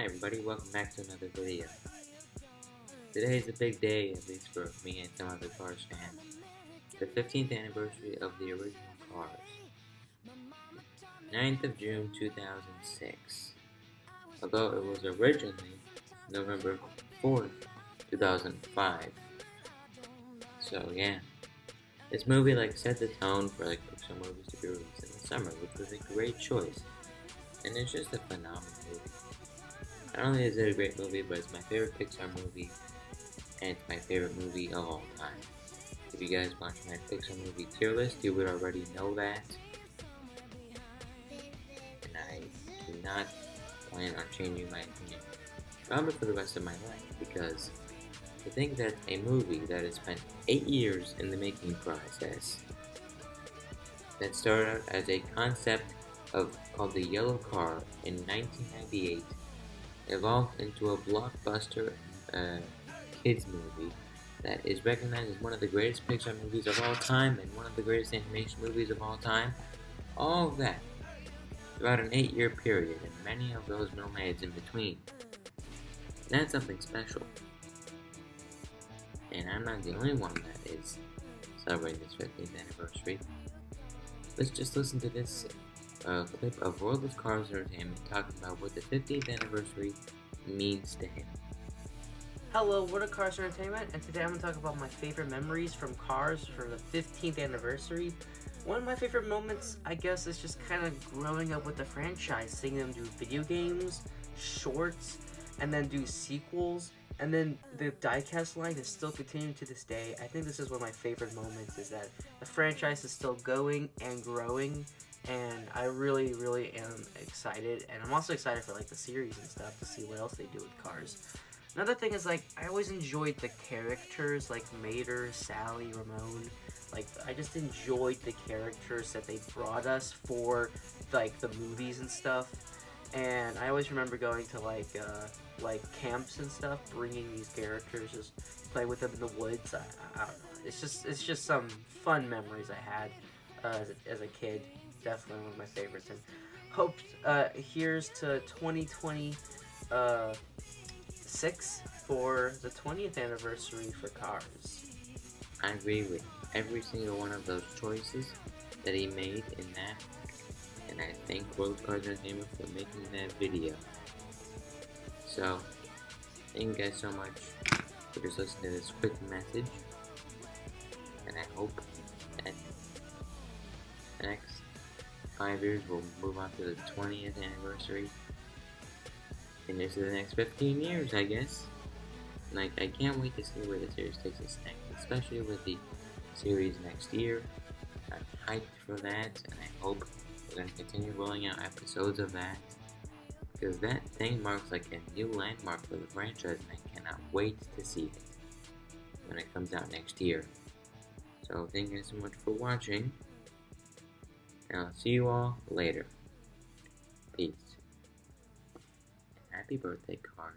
Hi everybody, welcome back to another video. Today is a big day, at least for me and some other Cars fans. The 15th anniversary of the original Cars. 9th of June 2006. Although it was originally November 4th, 2005. So yeah. This movie like set the tone for like Pixar movies to be released in the summer, which was a great choice. And it's just a phenomenal movie. Not only is it a great movie, but it's my favorite Pixar movie, and it's my favorite movie of all time. If you guys watch my Pixar movie tier list, you would already know that. And I do not plan on changing my opinion, probably for the rest of my life, because to think that a movie that has spent 8 years in the making process, that started out as a concept of called the Yellow Car in 1998 evolved into a blockbuster uh, kids movie that is recognized as one of the greatest Pixar movies of all time and one of the greatest animation movies of all time. All of that throughout an eight-year period and many of those nomads in between. That's something special. And I'm not the only one that is celebrating this 15th anniversary. Let's just listen to this a clip of World of Cars Entertainment talking about what the 50th anniversary means to him. Hello, World of Cars Entertainment, and today I'm going to talk about my favorite memories from Cars for the 15th anniversary. One of my favorite moments, I guess, is just kind of growing up with the franchise, seeing them do video games, shorts, and then do sequels, and then the diecast line is still continuing to this day. I think this is one of my favorite moments, is that the franchise is still going and growing, and I really, really am excited. And I'm also excited for like the series and stuff to see what else they do with Cars. Another thing is like I always enjoyed the characters like Mater, Sally, Ramon. Like I just enjoyed the characters that they brought us for like the movies and stuff. And I always remember going to like uh, like camps and stuff, bringing these characters, just play with them in the woods. I, I, don't know. It's just it's just some fun memories I had uh, as, a, as a kid definitely one of my favorites. And hope uh, here's to 2026 uh, for the 20th anniversary for Cars. I agree with every single one of those choices that he made in that, and I thank World Cars Entertainment for making that video. So, thank you guys so much for just listening to this quick message, and I hope five years, we'll move on to the 20th anniversary. And into the next 15 years, I guess. Like, I can't wait to see where the series takes us next, especially with the series next year. I'm hyped for that, and I hope we're going to continue rolling out episodes of that. Because that thing marks like a new landmark for the franchise, and I cannot wait to see it when it comes out next year. So, thank you so much for watching and I'll see you all later. Peace. Happy birthday, Cars.